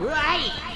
Right!